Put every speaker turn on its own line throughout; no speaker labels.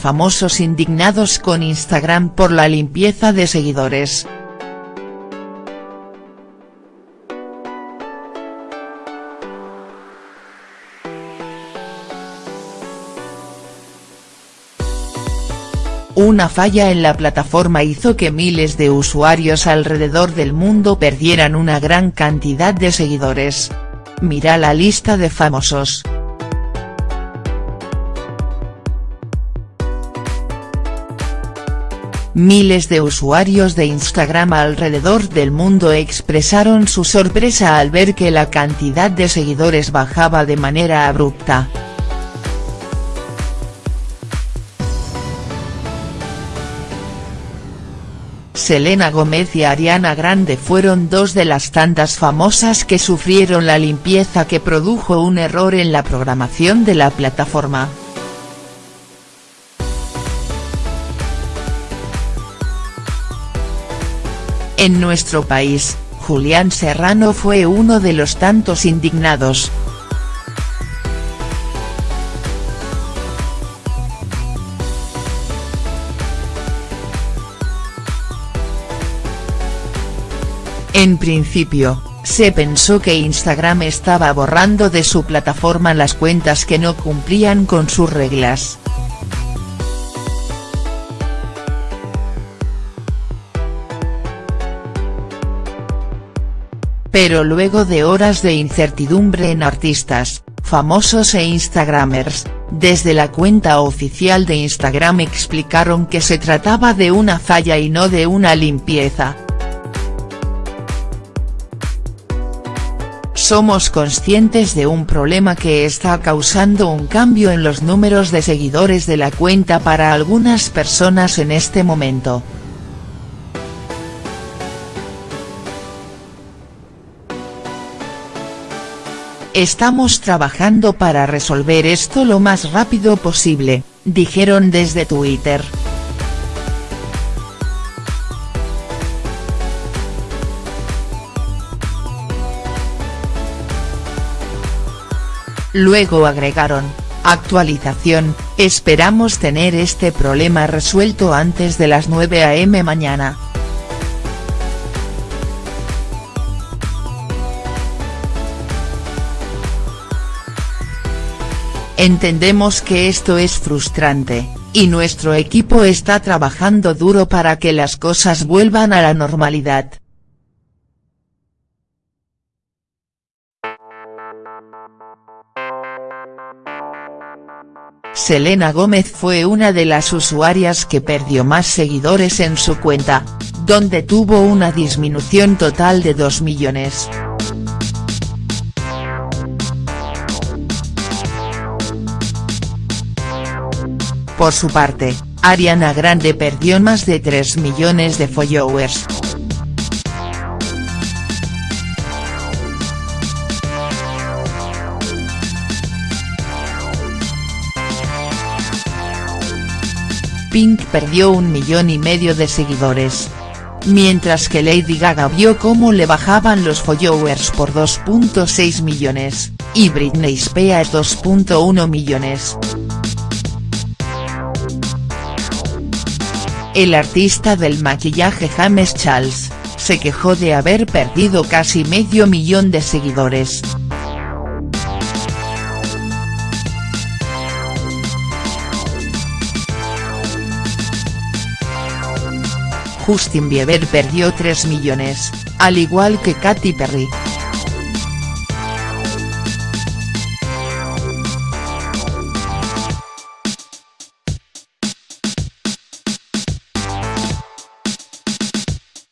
famosos indignados con Instagram por la limpieza de seguidores. Una falla en la plataforma hizo que miles de usuarios alrededor del mundo perdieran una gran cantidad de seguidores. Mira la lista de famosos. Miles de usuarios de Instagram alrededor del mundo expresaron su sorpresa al ver que la cantidad de seguidores bajaba de manera abrupta. Selena Gómez y Ariana Grande fueron dos de las tantas famosas que sufrieron la limpieza que produjo un error en la programación de la plataforma. En nuestro país, Julián Serrano fue uno de los tantos indignados, En principio, se pensó que Instagram estaba borrando de su plataforma las cuentas que no cumplían con sus reglas. Pero luego de horas de incertidumbre en artistas, famosos e instagramers, desde la cuenta oficial de Instagram explicaron que se trataba de una falla y no de una limpieza. somos conscientes de un problema que está causando un cambio en los números de seguidores de la cuenta para algunas personas en este momento. Estamos trabajando para resolver esto lo más rápido posible, dijeron desde Twitter. Luego agregaron, actualización, esperamos tener este problema resuelto antes de las 9 am mañana. Entendemos que esto es frustrante, y nuestro equipo está trabajando duro para que las cosas vuelvan a la normalidad. Selena Gómez fue una de las usuarias que perdió más seguidores en su cuenta, donde tuvo una disminución total de 2 millones. Por su parte, Ariana Grande perdió más de 3 millones de followers. Pink perdió un millón y medio de seguidores. Mientras que Lady Gaga vio cómo le bajaban los followers por 2.6 millones, y Britney Spears 2.1 millones. El artista del maquillaje James Charles, se quejó de haber perdido casi medio millón de seguidores. Justin Bieber perdió 3 millones, al igual que Katy Perry.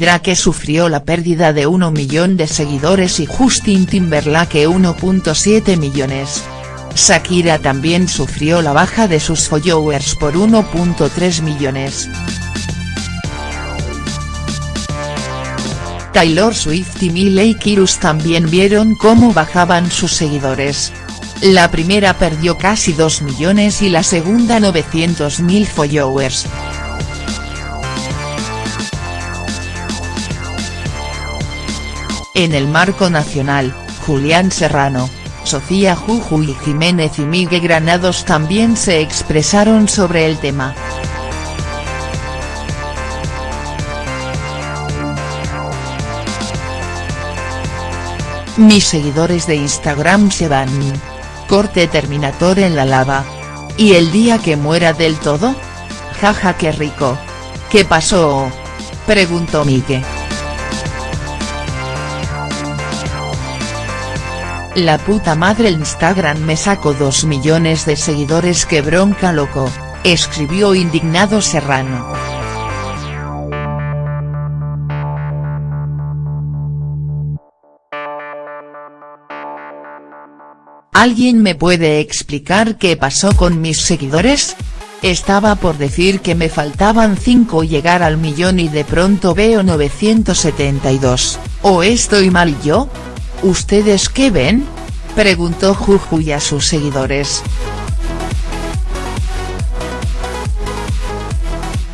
Drake sufrió la pérdida de 1 millón de seguidores y Justin Timberlake 1.7 millones. Shakira también sufrió la baja de sus followers por 1.3 millones. Taylor Swift y Miley Cyrus también vieron cómo bajaban sus seguidores. La primera perdió casi 2 millones y la segunda 900.000 followers. En el marco nacional, Julián Serrano, Sofía Juju y Jiménez y Miguel Granados también se expresaron sobre el tema. Mis seguidores de Instagram se van. Corte terminator en la lava. ¿Y el día que muera del todo? Jaja qué rico. ¿Qué pasó? Preguntó Miguel. La puta madre Instagram me sacó 2 millones de seguidores que bronca loco, escribió indignado Serrano. ¿Alguien me puede explicar qué pasó con mis seguidores? Estaba por decir que me faltaban 5 llegar al millón y de pronto veo 972, ¿o estoy mal yo? ¿Ustedes qué ven? Preguntó Jujuy a sus seguidores.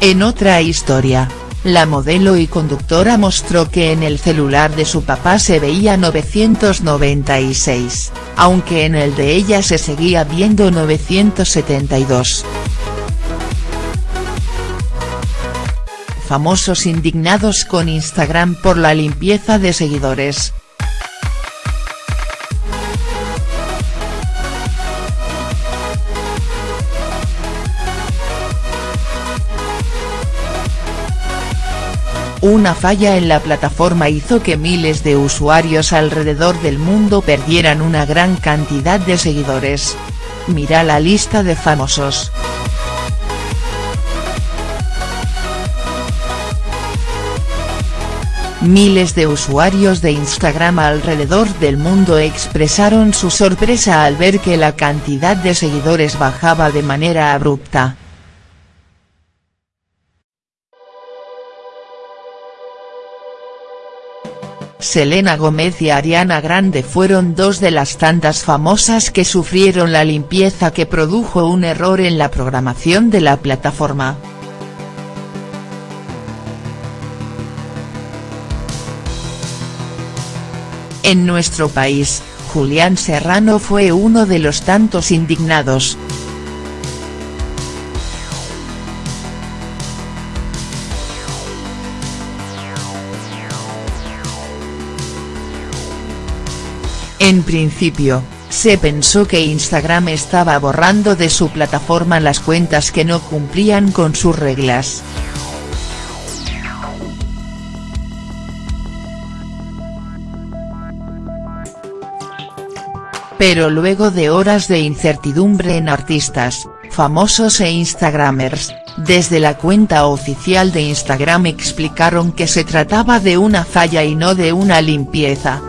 En otra historia, la modelo y conductora mostró que en el celular de su papá se veía 996, aunque en el de ella se seguía viendo 972. Famosos indignados con Instagram por la limpieza de seguidores. Una falla en la plataforma hizo que miles de usuarios alrededor del mundo perdieran una gran cantidad de seguidores. Mira la lista de famosos. Miles de usuarios de Instagram alrededor del mundo expresaron su sorpresa al ver que la cantidad de seguidores bajaba de manera abrupta. Selena Gómez y Ariana Grande fueron dos de las tantas famosas que sufrieron la limpieza que produjo un error en la programación de la plataforma. En nuestro país, Julián Serrano fue uno de los tantos indignados. En principio, se pensó que Instagram estaba borrando de su plataforma las cuentas que no cumplían con sus reglas. Pero luego de horas de incertidumbre en artistas, famosos e instagramers, desde la cuenta oficial de Instagram explicaron que se trataba de una falla y no de una limpieza.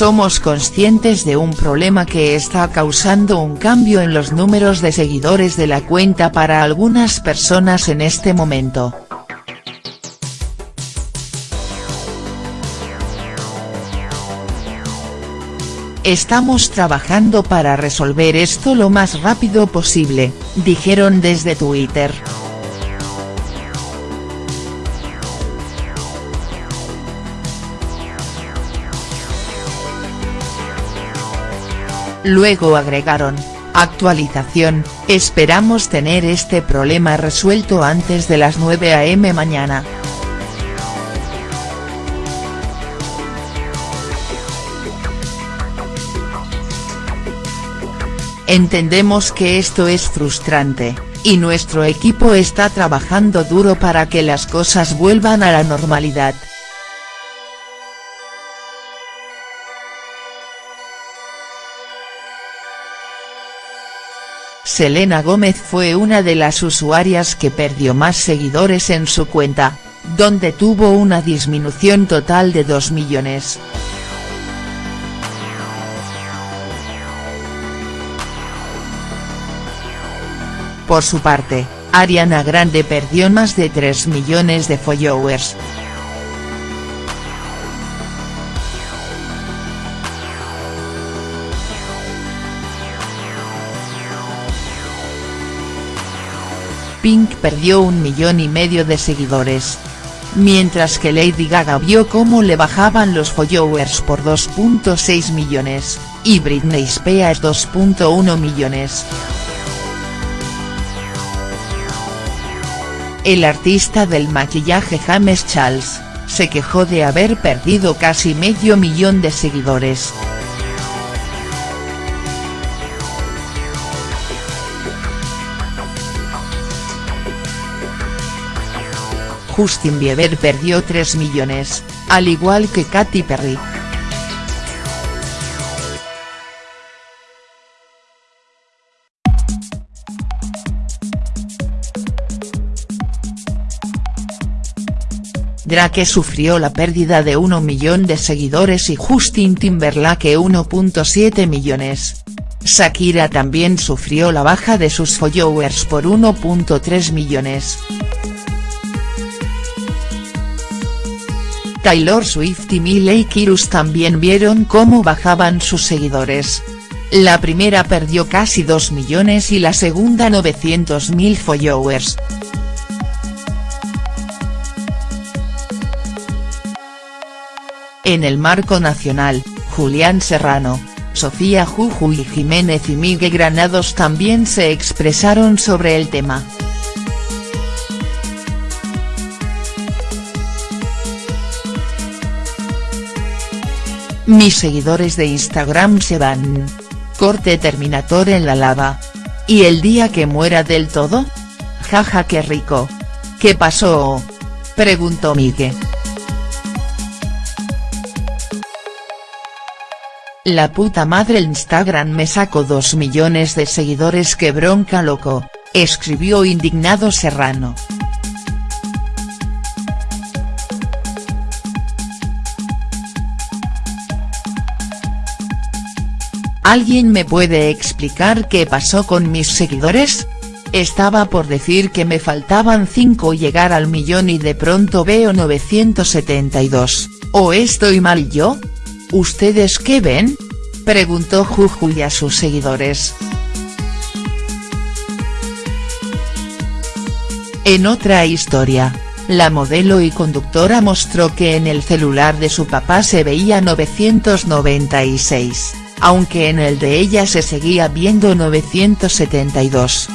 Somos conscientes de un problema que está causando un cambio en los números de seguidores de la cuenta para algunas personas en este momento. Estamos trabajando para resolver esto lo más rápido posible, dijeron desde Twitter. Luego agregaron, actualización, esperamos tener este problema resuelto antes de las 9 am mañana. Entendemos que esto es frustrante, y nuestro equipo está trabajando duro para que las cosas vuelvan a la normalidad. Selena Gómez fue una de las usuarias que perdió más seguidores en su cuenta, donde tuvo una disminución total de 2 millones. Por su parte, Ariana Grande perdió más de 3 millones de followers. Pink perdió un millón y medio de seguidores. mientras que Lady Gaga vio cómo le bajaban los followers por 2.6 millones, y Britney Spears 2.1 millones. El artista del maquillaje James Charles, se quejó de haber perdido casi medio millón de seguidores. Justin Bieber perdió 3 millones, al igual que Katy Perry. Drake sufrió la pérdida de 1 millón de seguidores y Justin Timberlake 1.7 millones. Shakira también sufrió la baja de sus followers por 1.3 millones. Taylor Swift y Miley Cyrus también vieron cómo bajaban sus seguidores. La primera perdió casi 2 millones y la segunda 900.000 followers. En el marco nacional, Julián Serrano, Sofía Juju y Jiménez y Miguel Granados también se expresaron sobre el tema. Mis seguidores de Instagram se van. Corte terminator en la lava. ¿Y el día que muera del todo? Jaja qué rico. ¿Qué pasó? Preguntó Miguel. La puta madre Instagram me sacó 2 millones de seguidores que bronca loco, escribió indignado Serrano. ¿Alguien me puede explicar qué pasó con mis seguidores? Estaba por decir que me faltaban 5 llegar al millón y de pronto veo 972, ¿o estoy mal yo? ¿Ustedes qué ven? Preguntó Jujuy a sus seguidores. En otra historia, la modelo y conductora mostró que en el celular de su papá se veía 996 aunque en el de ella se seguía viendo 972.